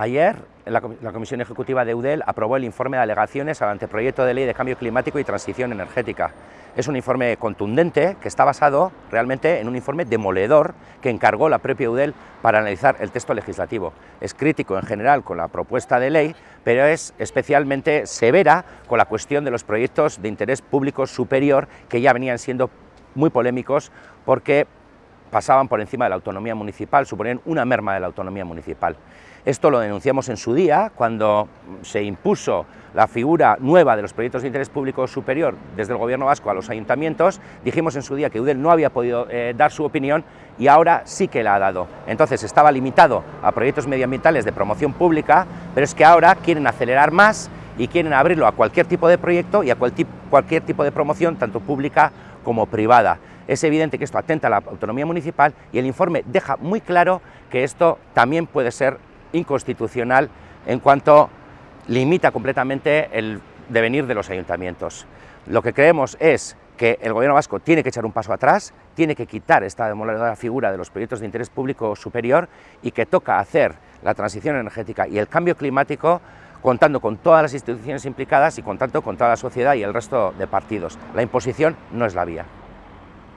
Ayer la, Comisión Ejecutiva de UDEL aprobó el informe de alegaciones al anteproyecto de ley de cambio climático y transición energética. Es un informe contundente que está basado realmente en un informe demoledor que encargó la propia UDEL para analizar el texto legislativo. Es crítico en general con la propuesta de ley, pero es especialmente severa con la cuestión de los proyectos de interés público superior que ya venían siendo muy polémicos porque pasaban por encima de la autonomía municipal, suponían una merma de la autonomía municipal. Esto lo denunciamos en su día, cuando se impuso la figura nueva de los proyectos de interés público superior desde el gobierno vasco a los ayuntamientos, dijimos en su día que UDEL no había podido eh, dar su opinión y ahora sí que la ha dado. Entonces estaba limitado a proyectos medioambientales de promoción pública, pero es que ahora quieren acelerar más y quieren abrirlo a cualquier tipo de proyecto y a cualquier tipo de promoción, tanto pública como privada. Es evidente que esto atenta a la autonomía municipal y el informe deja muy claro que esto también puede ser inconstitucional en cuanto limita completamente el devenir de los ayuntamientos. Lo que creemos es que el gobierno vasco tiene que echar un paso atrás, tiene que quitar esta demoledora figura de los proyectos de interés público superior y que toca hacer la transición energética y el cambio climático contando con todas las instituciones implicadas y contando con toda la sociedad y el resto de partidos. La imposición no es la vía.